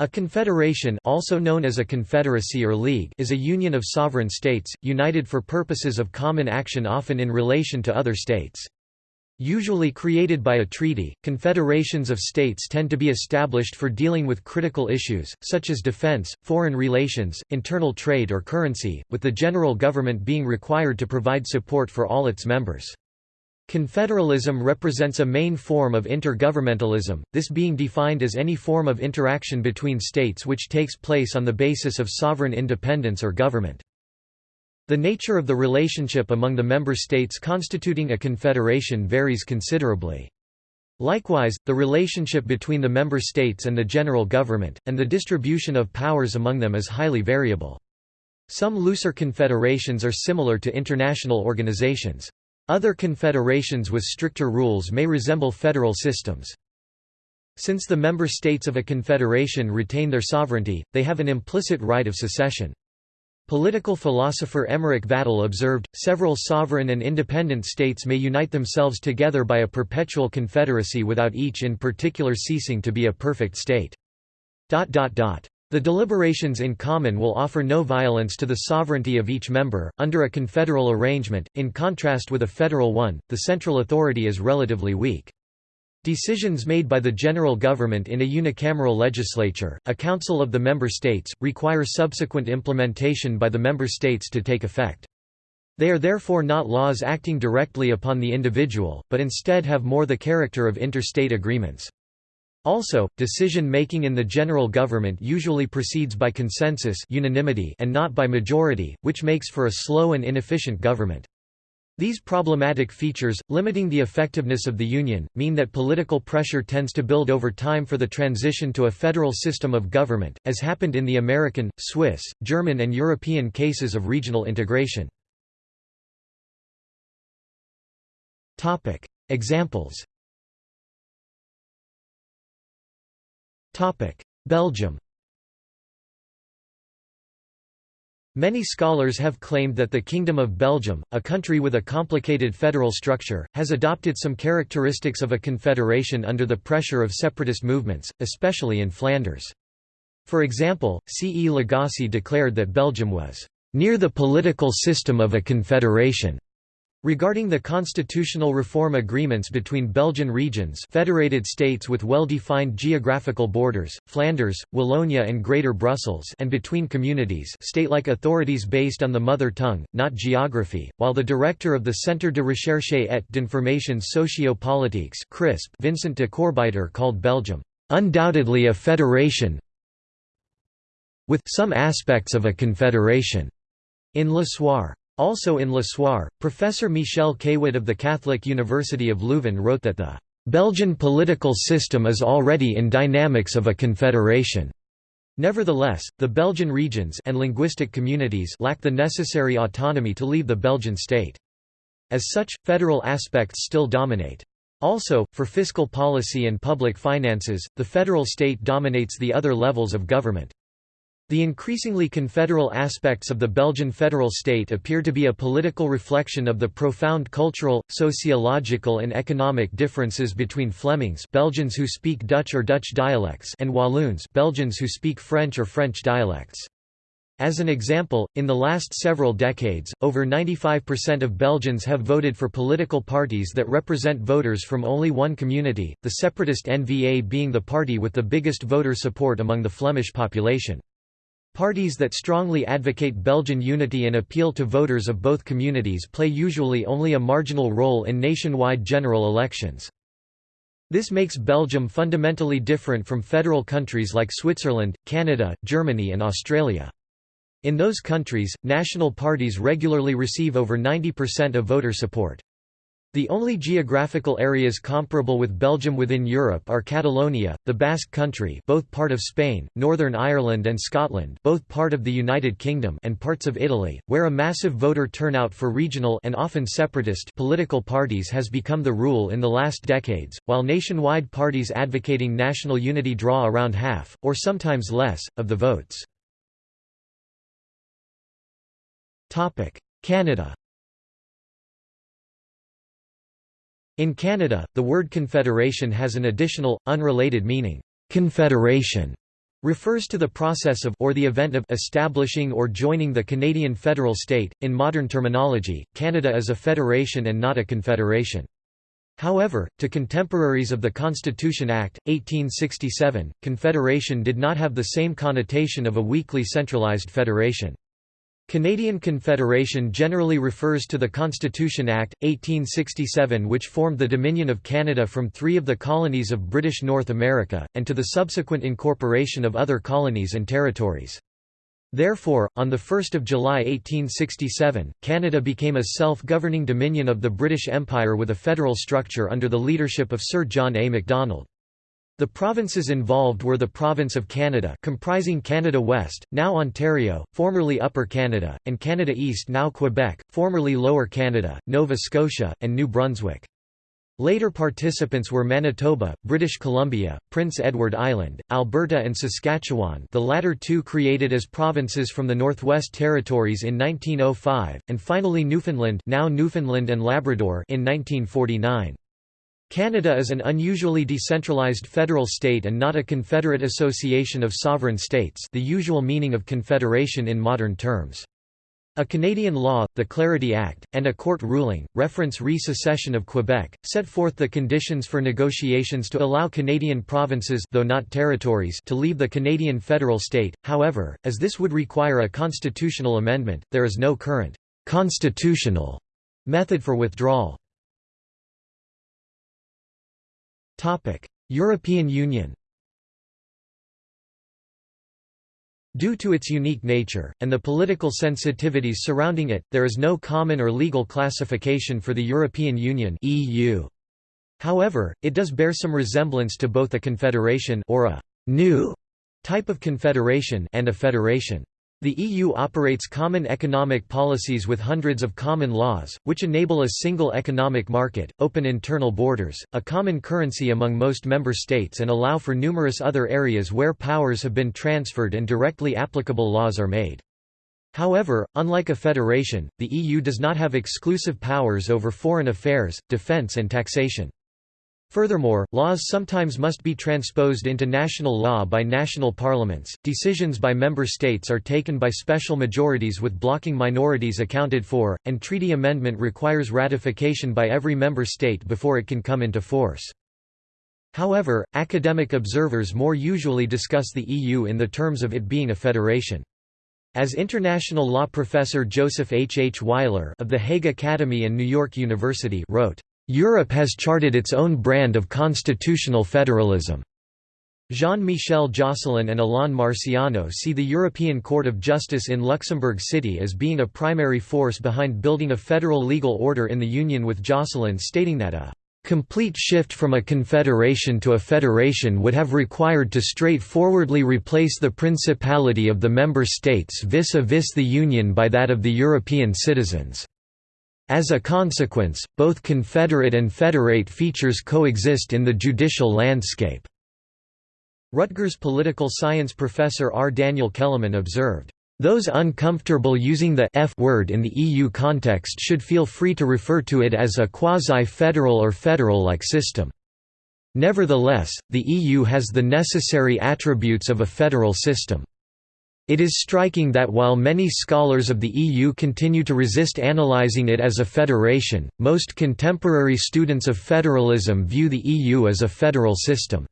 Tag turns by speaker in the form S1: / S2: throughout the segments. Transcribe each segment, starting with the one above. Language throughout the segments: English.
S1: A confederation also known as a confederacy or league is a union of sovereign states, united for purposes of common action often in relation to other states. Usually created by a treaty, confederations of states tend to be established for dealing with critical issues, such as defense, foreign relations, internal trade or currency, with the general government being required to provide support for all its members. Confederalism represents a main form of intergovernmentalism, this being defined as any form of interaction between states which takes place on the basis of sovereign independence or government. The nature of the relationship among the member states constituting a confederation varies considerably. Likewise, the relationship between the member states and the general government, and the distribution of powers among them is highly variable. Some looser confederations are similar to international organizations. Other confederations with stricter rules may resemble federal systems. Since the member states of a confederation retain their sovereignty, they have an implicit right of secession. Political philosopher Emmerich Vattel observed, several sovereign and independent states may unite themselves together by a perpetual confederacy without each in particular ceasing to be a perfect state. The deliberations in common will offer no violence to the sovereignty of each member. Under a confederal arrangement, in contrast with a federal one, the central authority is relatively weak. Decisions made by the general government in a unicameral legislature, a council of the member states, require subsequent implementation by the member states to take effect. They are therefore not laws acting directly upon the individual, but instead have more the character of interstate agreements. Also, decision-making in the general government usually proceeds by consensus unanimity and not by majority, which makes for a slow and inefficient government. These problematic features, limiting the effectiveness of the Union, mean that political pressure tends to build over time for the transition to a federal system of government, as happened in the American, Swiss, German and European cases of regional integration. Examples Belgium Many scholars have claimed that the Kingdom of Belgium, a country with a complicated federal structure, has adopted some characteristics of a confederation under the pressure of separatist movements, especially in Flanders. For example, C. E. Lagasse declared that Belgium was near the political system of a confederation. Regarding the constitutional reform agreements between Belgian regions federated states with well-defined geographical borders, Flanders, Wallonia and Greater Brussels and between communities state-like authorities based on the mother tongue, not geography, while the director of the Centre de Recherche et d'Information Sociopolitiques CRISP Vincent de Coorebyter called Belgium, "...undoubtedly a federation with some aspects of a confederation." In Le Soir. Also in Le Soir, Professor Michel Cawood of the Catholic University of Leuven wrote that the Belgian political system is already in dynamics of a confederation. Nevertheless, the Belgian regions and linguistic communities lack the necessary autonomy to leave the Belgian state. As such, federal aspects still dominate. Also, for fiscal policy and public finances, the federal state dominates the other levels of government. The increasingly confederal aspects of the Belgian federal state appear to be a political reflection of the profound cultural, sociological and economic differences between Flemings Belgians who speak Dutch or Dutch dialects and Walloons Belgians who speak French or French dialects. As an example, in the last several decades, over 95% of Belgians have voted for political parties that represent voters from only one community, the separatist N-VA being the party with the biggest voter support among the Flemish population. Parties that strongly advocate Belgian unity and appeal to voters of both communities play usually only a marginal role in nationwide general elections. This makes Belgium fundamentally different from federal countries like Switzerland, Canada, Germany and Australia. In those countries, national parties regularly receive over 90% of voter support. The only geographical areas comparable with Belgium within Europe are Catalonia, the Basque Country both part of Spain, Northern Ireland and Scotland both part of the United Kingdom and parts of Italy, where a massive voter turnout for regional and often separatist political parties has become the rule in the last decades, while nationwide parties advocating national unity draw around half, or sometimes less, of the votes. Canada In Canada, the word confederation has an additional, unrelated meaning, confederation, refers to the process of or the event of establishing or joining the Canadian federal state. In modern terminology, Canada is a federation and not a confederation. However, to contemporaries of the Constitution Act, 1867, confederation did not have the same connotation of a weakly centralized federation. Canadian Confederation generally refers to the Constitution Act, 1867 which formed the Dominion of Canada from three of the colonies of British North America, and to the subsequent incorporation of other colonies and territories. Therefore, on 1 July 1867, Canada became a self-governing dominion of the British Empire with a federal structure under the leadership of Sir John A. Macdonald. The provinces involved were the Province of Canada comprising Canada West, now Ontario, formerly Upper Canada, and Canada East now Quebec, formerly Lower Canada, Nova Scotia, and New Brunswick. Later participants were Manitoba, British Columbia, Prince Edward Island, Alberta and Saskatchewan the latter two created as provinces from the Northwest Territories in 1905, and finally Newfoundland now Newfoundland and Labrador in 1949. Canada is an unusually decentralized federal state and not a confederate association of sovereign states the usual meaning of confederation in modern terms. A Canadian law, the Clarity Act, and a court ruling, reference re-secession of Quebec, set forth the conditions for negotiations to allow Canadian provinces though not territories to leave the Canadian federal state, however, as this would require a constitutional amendment, there is no current «constitutional» method for withdrawal. European Union Due to its unique nature, and the political sensitivities surrounding it, there is no common or legal classification for the European Union EU. However, it does bear some resemblance to both a confederation or a «new» type of confederation and a federation. The EU operates common economic policies with hundreds of common laws, which enable a single economic market, open internal borders, a common currency among most member states and allow for numerous other areas where powers have been transferred and directly applicable laws are made. However, unlike a federation, the EU does not have exclusive powers over foreign affairs, defence and taxation. Furthermore, laws sometimes must be transposed into national law by national parliaments, decisions by member states are taken by special majorities with blocking minorities accounted for, and treaty amendment requires ratification by every member state before it can come into force. However, academic observers more usually discuss the EU in the terms of it being a federation. As international law professor Joseph H. H. Weiler of the Hague Academy and New York University wrote, Europe has charted its own brand of constitutional federalism. Jean-Michel Josselin and Alain Marciano see the European Court of Justice in Luxembourg City as being a primary force behind building a federal legal order in the Union with Josselin stating that a complete shift from a confederation to a federation would have required to straightforwardly replace the principality of the member states vis-a-vis -vis the Union by that of the European citizens. As a consequence, both confederate and federate features coexist in the judicial landscape. Rutgers political science professor R. Daniel Kelemen observed, "...those uncomfortable using the F word in the EU context should feel free to refer to it as a quasi-federal or federal-like system. Nevertheless, the EU has the necessary attributes of a federal system." It is striking that while many scholars of the EU continue to resist analysing it as a federation, most contemporary students of federalism view the EU as a federal system.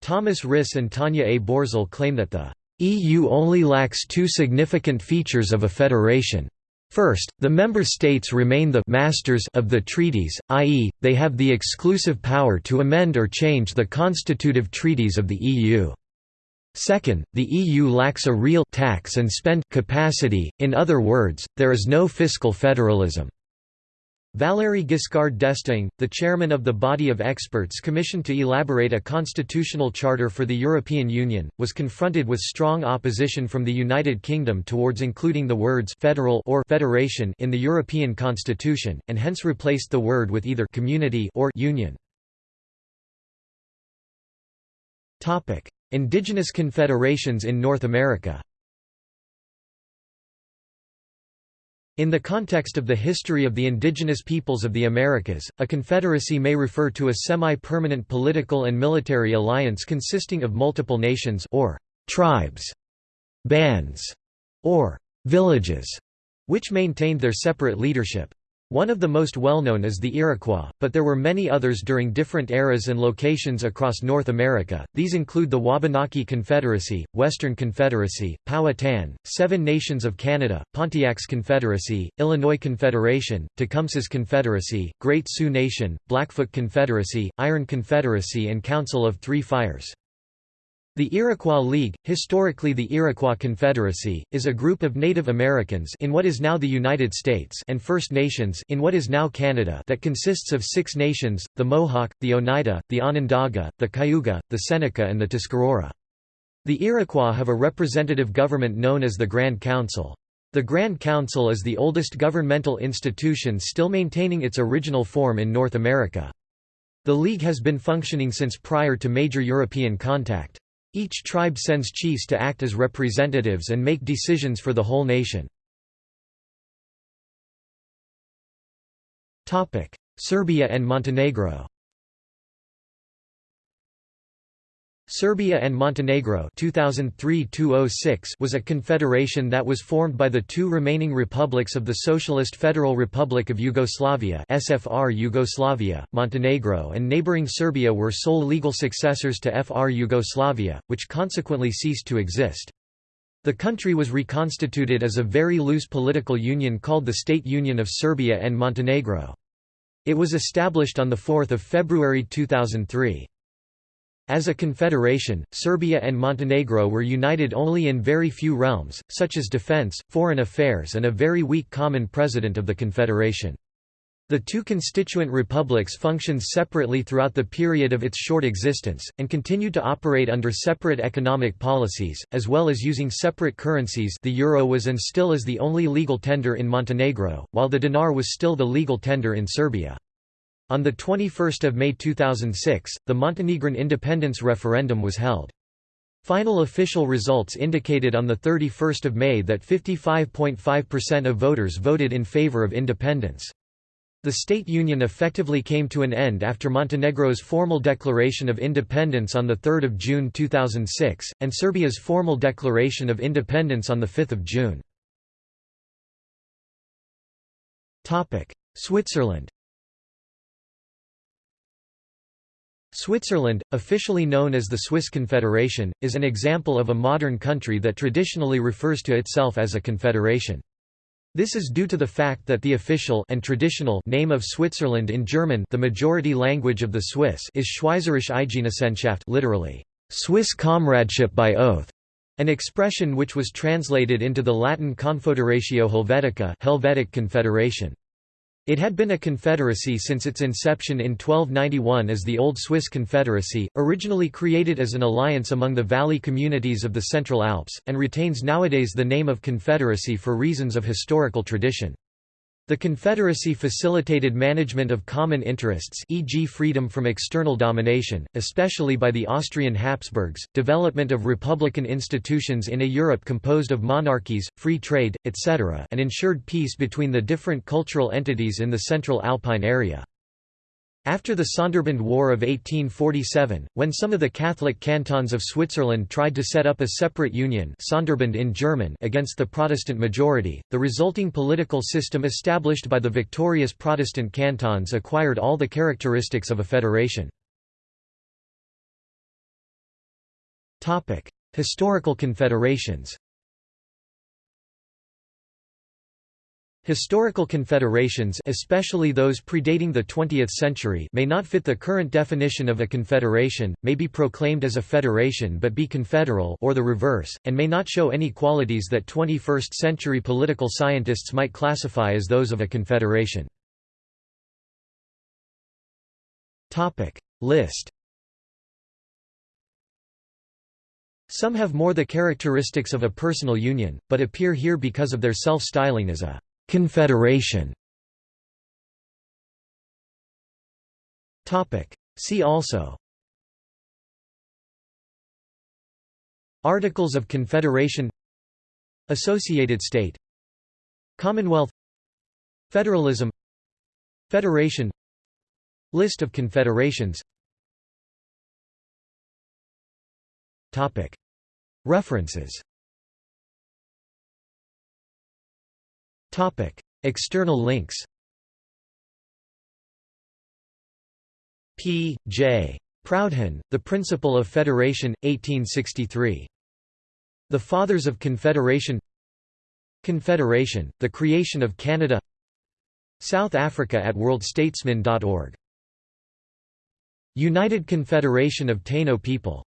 S1: Thomas Risse and Tanja A. Börzel claim that the EU only lacks two significant features of a federation. First, the member states remain the «masters» of the treaties, i.e., they have the exclusive power to amend or change the constitutive treaties of the EU. Second, the EU lacks a real tax and spend capacity, in other words, there is no fiscal federalism. Valéry Giscard d'Estaing, the chairman of the body of experts commissioned to elaborate a constitutional charter for the European Union, was confronted with strong opposition from the United Kingdom towards including the words «federal» or «federation» in the European constitution, and hence replaced the word with either «community» or «union». Indigenous confederations in North America In the context of the history of the indigenous peoples of the Americas, a confederacy may refer to a semi-permanent political and military alliance consisting of multiple nations or tribes, bands, or villages, which maintained their separate leadership. One of the most well-known is the Iroquois, but there were many others during different eras and locations across North America. These include the Wabanaki Confederacy, Western Confederacy, Powhatan, Seven Nations of Canada, Pontiac's Confederacy, Illinois Confederation, Tecumseh's Confederacy, Great Sioux Nation, Blackfoot Confederacy, Iron Confederacy and Council of Three Fires. The Iroquois League, historically the Iroquois Confederacy, is a group of Native Americans in what is now the United States and First Nations in what is now Canada that consists of six nations, the Mohawk, the Oneida, the Onondaga, the Cayuga, the Seneca and the Tuscarora. The Iroquois have a representative government known as the Grand Council. The Grand Council is the oldest governmental institution still maintaining its original form in North America. The League has been functioning since prior to major European contact. Each tribe sends chiefs to act as representatives and make decisions for the whole nation. Serbia and Montenegro Serbia and Montenegro 2003 was a confederation that was formed by the two remaining republics of the Socialist Federal Republic of Yugoslavia SFR Yugoslavia, Montenegro and neighboring Serbia were sole legal successors to FR Yugoslavia, which consequently ceased to exist. The country was reconstituted as a very loose political union called the State Union of Serbia and Montenegro. It was established on 4 February 2003. As a confederation, Serbia and Montenegro were united only in very few realms, such as defense, foreign affairs and a very weak common president of the confederation. The two constituent republics functioned separately throughout the period of its short existence, and continued to operate under separate economic policies, as well as using separate currencies the euro was and still is the only legal tender in Montenegro, while the dinar was still the legal tender in Serbia. On 21 May 2006, the Montenegrin independence referendum was held. Final official results indicated on 31 May that 55.5% of voters voted in favor of independence. The state union effectively came to an end after Montenegro's formal declaration of independence on 3 June 2006, and Serbia's formal declaration of independence on 5 June. Switzerland Switzerland, officially known as the Swiss Confederation, is an example of a modern country that traditionally refers to itself as a confederation. This is due to the fact that the official and traditional name of Switzerland in German the majority language of the Swiss is Schweizerische Eidgenossenschaft literally, Swiss comradeship by oath, an expression which was translated into the Latin Confederatio Helvetica Helvetic Confederation. It had been a confederacy since its inception in 1291 as the Old Swiss Confederacy, originally created as an alliance among the valley communities of the Central Alps, and retains nowadays the name of confederacy for reasons of historical tradition. The Confederacy facilitated management of common interests e.g. freedom from external domination, especially by the Austrian Habsburgs, development of republican institutions in a Europe composed of monarchies, free trade, etc. and ensured peace between the different cultural entities in the central Alpine area. After the Sonderbund War of 1847, when some of the Catholic cantons of Switzerland tried to set up a separate union Sonderbund in German against the Protestant majority, the resulting political system established by the victorious Protestant cantons acquired all the characteristics of a federation. Historical confederations Historical confederations especially those predating the 20th century may not fit the current definition of a confederation, may be proclaimed as a federation but be confederal or the reverse, and may not show any qualities that 21st-century political scientists might classify as those of a confederation. List Some have more the characteristics of a personal union, but appear here because of their self-styling as a Confederation. See also. Articles of Confederation. Associated State. Commonwealth. Federalism. Federation. List of confederations. References External links P. J. Proudhon, The Principle of Federation, 1863. The Fathers of Confederation Confederation, The Creation of Canada South Africa at worldstatesman.org United Confederation of Taino People